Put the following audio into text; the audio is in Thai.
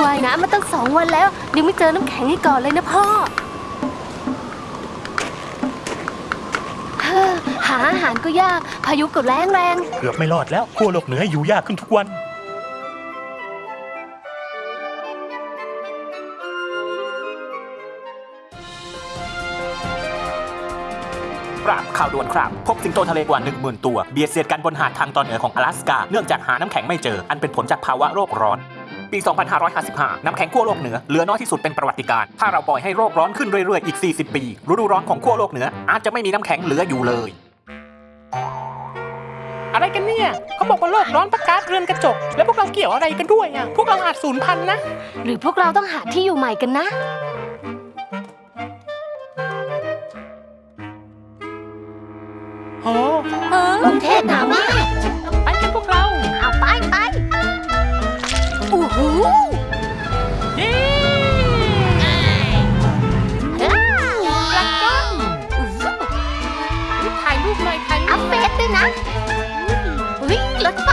ว่ายน้ำมาตั้งสองวันแล้วยังไม่เจอน้ำแข็งให้ก่อนเลยนะพ่อเฮ้อหาอาหารก็ยาก พายุก็แรงแรงเกือบไม่รอดแล้วขั้วโลกเหนืออยู่ยากขึ้นทุกวันครับข่าวด่วนครับ พบสิงโตทะเลกว่า 1 0,000 ตัว เบียดเสียดกันบนหาดทางตอนเหนือของ阿拉สกา เนื่องจากหาน้ำแข็งไม่เจอ อันเป็นผลจากภาวะโลกร้อน ปี 2555 น้ำแข็งขั้วโลกเหนือเหลือน้อยที่สุดเป็นประวัติการณ์ถ้าเราปล่อยให้โลกร้อนขึ้นเรื่อยๆ อีก 40 ปี ฤดูร้อนของขั้วโลกเหนือ อาจจะไม่มีน้ำแข็งเหลืออยู่เลย อะไรกันเนี่ย เขาบอกว่าโลกร้อนประกาศเรือนกระจก แล้วพวกเราเกี่ยวอะไรกันด้วยอะ พวกเราอาจสูญพันธุ์นะ หรือพวกเราต้องหาที่อยู่ใหม่กันนะ โอ้กรุงเทพหนาวมาก ด้วยนะ อุ้ยรถไฟ